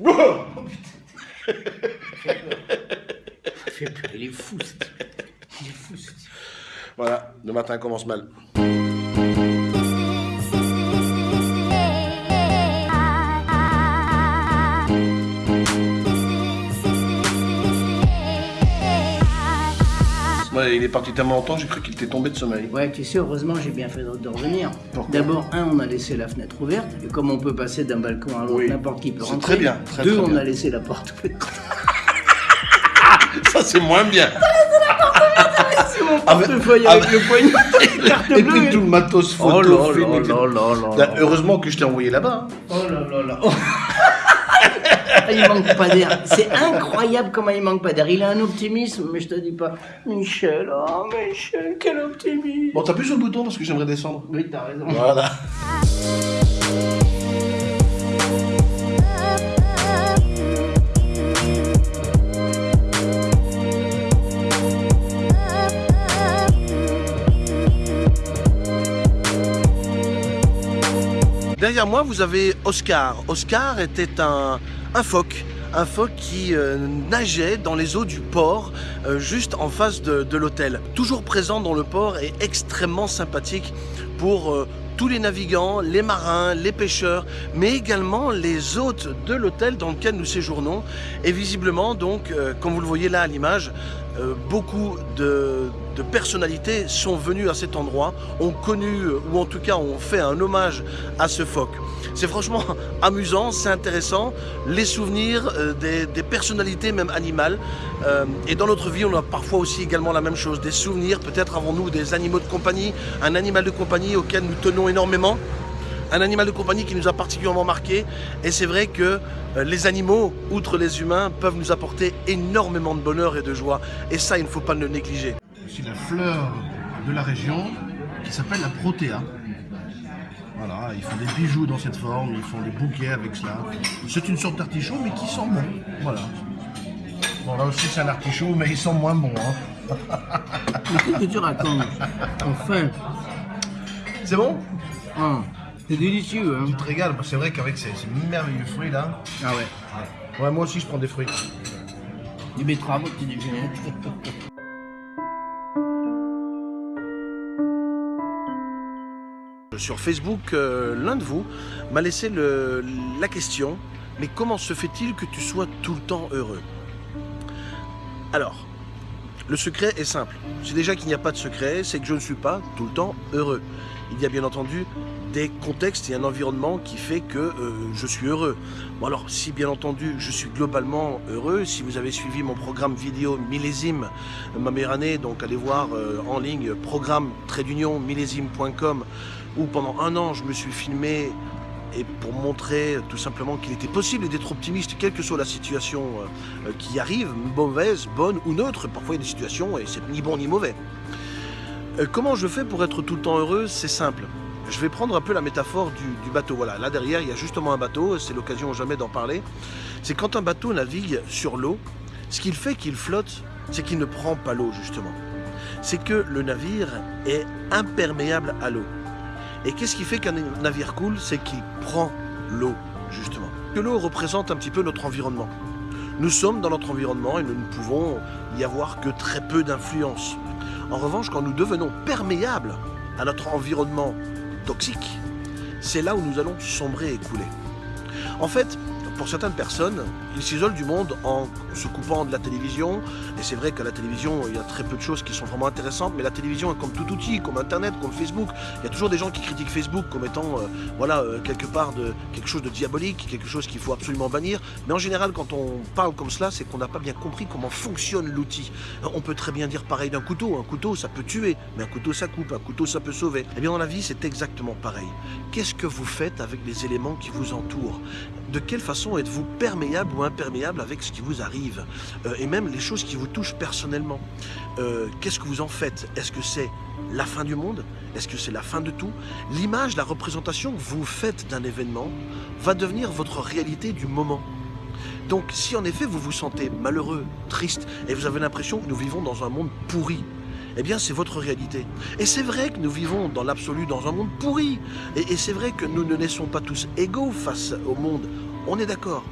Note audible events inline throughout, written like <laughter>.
Oh putain. <laughs> Il fait peur, il est fou ce type. Il est fou ce type. Voilà, le matin commence mal. Il est parti tellement longtemps, j'ai cru qu'il était tombé de sommeil. Ouais, tu sais, heureusement, j'ai bien fait de revenir. D'abord, un, on a laissé la fenêtre ouverte, et comme on peut passer d'un balcon à l'autre, Oui. n'importe qui peut rentrer. très bien, très, Deux, très on a laissé la porte ouverte. Ça, c'est moins bien. C'est mon Ah, portefeuille ah, avec le poignet, carte <laughs> Et bleue. puis tout le matos photo, Oh là là tout. là là là Là, là. Heureusement que je t'ai envoyé là-bas. hein. Oh là là là. <laughs> Il manque pas d'air. C'est incroyable comment il manque pas d'air. Il a un optimisme, mais je te dis pas. Michel, oh Michel, quel optimisme. Bon, t'appuies sur le bouton parce que j'aimerais descendre. Oui, t'as raison. Voilà. Derrière moi, vous avez Oscar. Oscar était un, un phoque. Un phoque qui euh, nageait dans les eaux du port, euh, juste en face de, l'hôtel. Toujours présent dans le port et extrêmement sympathique pour euh, tous les navigants, les marins, les pêcheurs, mais également les hôtes de l'hôtel dans lequel nous séjournons. Et visiblement, donc, comme vous le voyez là à l'image, beaucoup de, de personnalités sont venues à cet endroit, ont connu, euh, ou en tout cas ont fait un hommage à ce phoque. C'est franchement <laughs> amusant, c'est intéressant, les souvenirs euh, des, personnalités même animales. Euh, et dans notre vie, on a parfois aussi également la même chose, des souvenirs, peut-être avons-nous des animaux de compagnie, un animal de compagnie auquel nous tenons énormément un animal de compagnie qui nous a particulièrement marqué. Et c'est vrai que les animaux, outre les humains, peuvent nous apporter énormément de bonheur et de joie. Et ça, il ne faut pas le négliger. C'est la fleur de la région qui s'appelle la protéa. Voilà, ils font des bijoux dans cette forme, ils font des bouquets avec cela. C'est une sorte d'artichaut, mais qui sent bon. Voilà. Bon, là aussi, c'est un artichaut, mais il sent moins bon. hein. Mais qu'est-ce que tu racontes Enfin. C'est bon? Hum, C'est délicieux, hein Tu te régales, c'est vrai qu'avec ces, ces merveilleux fruits là. Ah ouais. Ouais, moi aussi, je prends des fruits. Du betterave au petit déjeuner. Sur Facebook, euh, l'un de vous m'a laissé la question Mais comment se fait-il que tu sois tout le temps heureux? Alors, le secret est simple. C'est déjà qu'il n'y a pas de secret, c'est que je ne suis pas tout le temps heureux. Il y a bien entendu des contextes et un environnement qui fait que euh, je suis heureux. Bon alors, si bien entendu je suis globalement heureux, si vous avez suivi mon programme vidéo millésime, ma meilleure année, donc allez voir euh, en ligne programme millésime.com où pendant un an je me suis filmé et pour montrer tout simplement qu'il était possible d'être optimiste quelle que soit la situation euh, euh, qui arrive, mauvaise, bonne ou neutre, parfois il y a des situations et c'est ni bon ni mauvais. Euh, comment je fais pour être tout le temps heureux? C'est simple. Je vais prendre un peu la métaphore du, du bateau. Voilà, là derrière il y a justement un bateau, c'est l'occasion jamais d'en parler. C'est quand un bateau navigue sur l'eau, ce qu'il fait qu'il flotte, c'est qu'il ne prend pas l'eau justement. C'est que le navire est imperméable à l'eau. Et qu'est-ce qui fait qu'un navire coule C'est qu'il prend l'eau, justement. Que l'eau représente un petit peu notre environnement. Nous sommes dans notre environnement et nous ne pouvons y avoir que très peu d'influence. En revanche, quand nous devenons perméables à notre environnement toxique, c'est là où nous allons sombrer et couler. En fait, pour certaines personnes, ils s'isolent du monde en se coupant de la télévision. Et c'est vrai qu'à la télévision, il y a très peu de choses qui sont vraiment intéressantes. Mais la télévision est comme tout outil, comme Internet, comme Facebook. Il y a toujours des gens qui critiquent Facebook comme étant, euh, voilà, euh, quelque part de quelque chose de diabolique, quelque chose qu'il faut absolument bannir. Mais en général, quand on parle comme cela, c'est qu'on n'a pas bien compris comment fonctionne l'outil. On peut très bien dire pareil d'un couteau. Un couteau, ça peut tuer, mais un couteau, ça coupe. Un couteau, ça peut sauver. Eh bien, dans la vie, c'est exactement pareil. Qu'est-ce que vous faites avec les éléments qui vous entourent? De quelle façon êtes-vous perméable ou imperméable avec ce qui vous arrive Euh, Et même les choses qui vous touchent personnellement. Euh, Qu'est-ce que vous en faites? Est-ce que c'est la fin du monde? Est-ce que c'est la fin de tout? L'image, la représentation que vous faites d'un événement va devenir votre réalité du moment. Donc si en effet vous vous sentez malheureux, triste, et vous avez l'impression que nous vivons dans un monde pourri, eh bien c'est votre réalité. Et c'est vrai que nous vivons dans l'absolu dans un monde pourri. Et, et c'est vrai que nous ne naissons pas tous égaux face au monde. On est d'accord.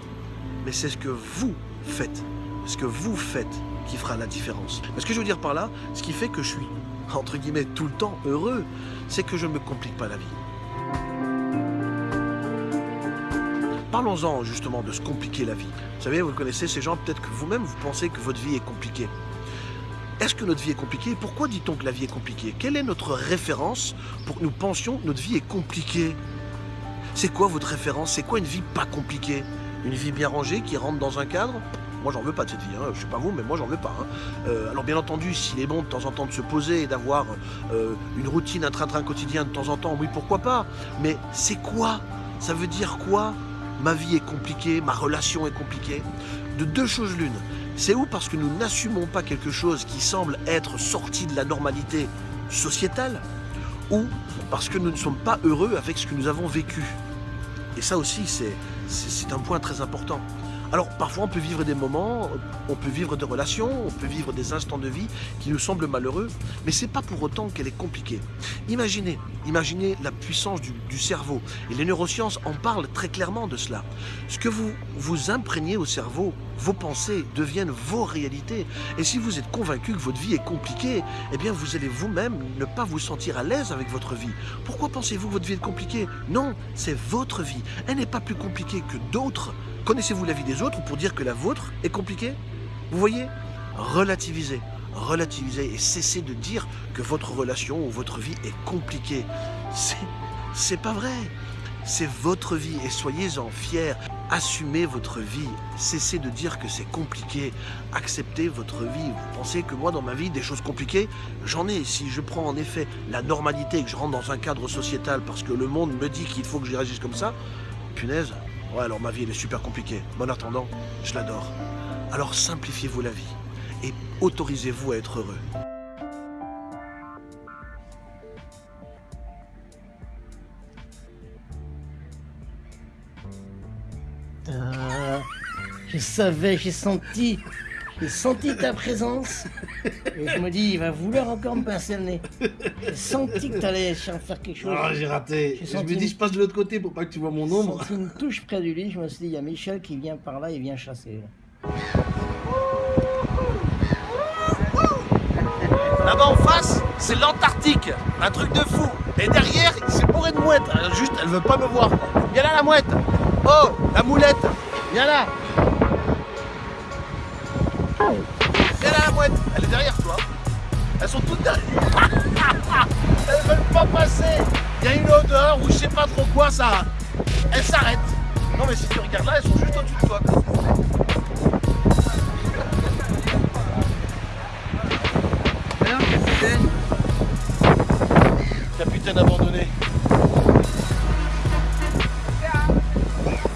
Mais c'est ce que vous faites. Ce que vous faites qui fera la différence. Ce que je veux dire par là, ce qui fait que je suis, entre guillemets, tout le temps heureux, c'est que je ne me complique pas la vie. Parlons-en justement de se compliquer la vie. Vous savez, vous connaissez ces gens, peut-être que vous-même vous pensez que votre vie est compliquée. Est-ce que notre vie est compliquée? Pourquoi dit-on que la vie est compliquée? Quelle est notre référence pour que nous pensions que notre vie est compliquée? C'est quoi votre référence? C'est quoi une vie pas compliquée? Une vie bien rangée qui rentre dans un cadre? Moi, j'en veux pas de cette vie. Hein. Je sais pas vous, mais moi, j'en veux pas. Hein. Euh, alors, bien entendu, s'il est bon de temps en temps de se poser et d'avoir euh, une routine, un train-train quotidien de temps en temps, oui, pourquoi pas. Mais c'est quoi? Ça veut dire quoi? Ma vie est compliquée, ma relation est compliquée. De deux choses l'une. C'est où? Parce que nous n'assumons pas quelque chose qui semble être sorti de la normalité sociétale, ou parce que nous ne sommes pas heureux avec ce que nous avons vécu. Et ça aussi, c'est un point très important. Alors parfois on peut vivre des moments, on peut vivre des relations, on peut vivre des instants de vie qui nous semblent malheureux, mais c'est pas pour autant qu'elle est compliquée. Imaginez, imaginez la puissance du, cerveau. Et les neurosciences en parlent très clairement de cela. Ce que vous vous imprégnez au cerveau, vos pensées deviennent vos réalités. Et si vous êtes convaincu que votre vie est compliquée, eh bien vous allez vous-même ne pas vous sentir à l'aise avec votre vie. Pourquoi pensez-vous que votre vie est compliquée? Non, c'est votre vie. Elle n'est pas plus compliquée que d'autres. Connaissez-vous la vie des autres pour dire que la vôtre est compliquée? Vous voyez Relativisez, relativisez et cessez de dire que votre relation ou votre vie est compliquée. C'est, pas vrai. C'est votre vie et soyez-en fiers. Assumez votre vie. Cessez de dire que c'est compliqué. Acceptez votre vie. Vous pensez que moi, dans ma vie, des choses compliquées, j'en ai. Si je prends en effet la normalité et que je rentre dans un cadre sociétal parce que le monde me dit qu'il faut que j'y réagisse comme ça, punaise, Ouais, alors ma vie, elle est super compliquée. Mais en attendant, je l'adore. Alors simplifiez-vous la vie et autorisez-vous à être heureux. Ah, je savais, j'ai senti, j'ai senti ta présence. Et je me dis, il va vouloir encore me pincer le nez. J'ai senti que t'allais faire quelque chose. Ah, j'ai raté. J'ai Je me dis, une- je passe de l'autre côté pour pas que tu vois mon J'ai ombre. senti une touche près du lit. Je me suis dit, il y a Michel qui vient par là, il vient chasser. Là-bas en face, c'est l'Antarctique. Un truc de fou. Et derrière, c'est bourré de mouettes. Alors, Juste, elle veut pas me voir. Viens là, la mouette. Oh, la moulette. Viens là. Viens là, la mouette. Elle est derrière toi. Elles sont toutes derrière. <laughs> Elles veulent pas passer. Il y a une odeur ou je sais pas trop quoi, ça. Elles s'arrêtent. Non, mais si tu regardes là, elles sont juste au-dessus de toi. Capitaine abandonné.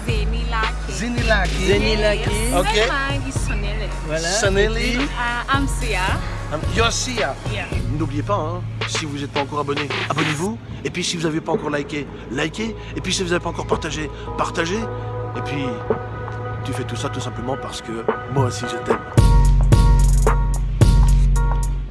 Zenilake. Zinilaki. Zenilaki. Ok. Voilà. Sanelli. Uh, I'm Sia. Yeah. N'oubliez pas, hein, si vous n'êtes pas encore abonné, abonnez-vous. Et puis si vous n'avez pas encore liké, likez. Et puis si vous n'avez pas encore partagé, partagez. Et puis, tu fais tout ça tout simplement parce que moi aussi je t'aime.